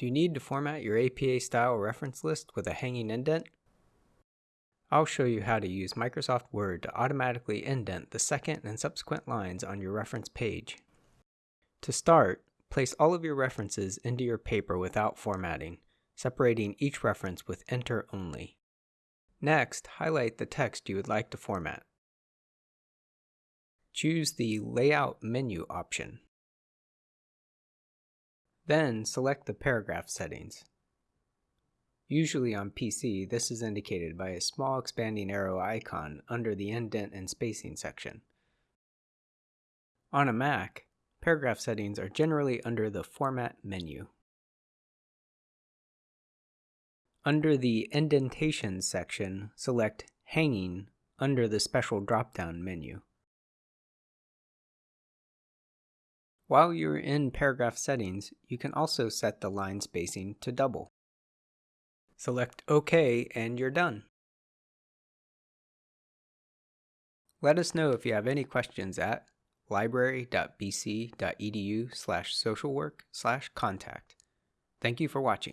Do you need to format your APA style reference list with a hanging indent? I'll show you how to use Microsoft Word to automatically indent the second and subsequent lines on your reference page. To start, place all of your references into your paper without formatting, separating each reference with Enter only. Next, highlight the text you would like to format. Choose the Layout menu option. Then select the paragraph settings. Usually on PC, this is indicated by a small expanding arrow icon under the indent and spacing section. On a Mac, paragraph settings are generally under the Format menu. Under the Indentation section, select Hanging under the Special drop-down menu. While you're in paragraph settings, you can also set the line spacing to double. Select OK and you're done. Let us know if you have any questions at library.bc.edu slash socialwork slash contact. Thank you for watching.